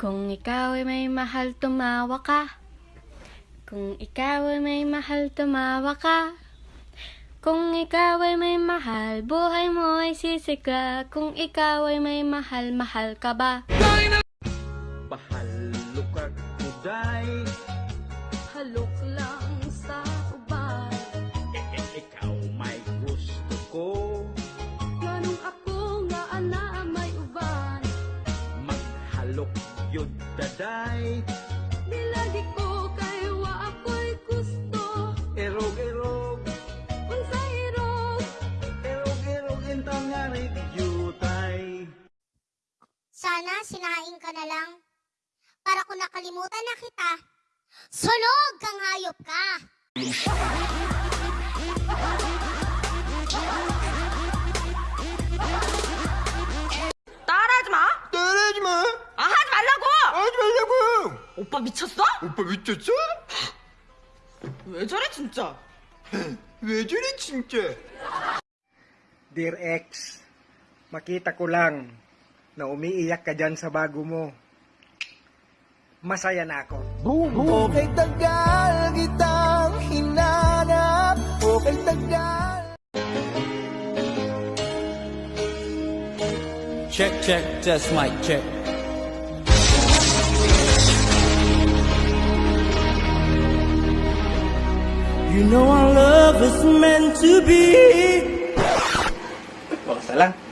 ikaw ay may mahal, tumawa ka. Kung ikaw ay may mahal, tumawa ka. Kung ikaw ay may mahal, buhay mo ay sisikla. Kung ikaw ay may mahal, mahal ka ba? Pahalukag uday Halok lang sa uban. e, e, Ikaw may gusto ko Ganong ako nga ana may uban. Maghalok yun daday Nilagi ko kay wa ako'y gusto. Erog erog Kung sa hirog, Erog erog intang nga yutay Sana sinaing ka na lang. Para kung nakalimutan na kita, sunog kang hayop ka! 오빠 미쳤어? 오빠 미쳤어? 왜 저래 진짜? 왜 저래 진짜? Dear ex, makita ko lang na umiiyak ka dyan sa bago mo. Masaya na ako. Okay tagal kitang hinanap Okay tagal Check, check, test mic, check. You know our love is meant to be. Basta lang.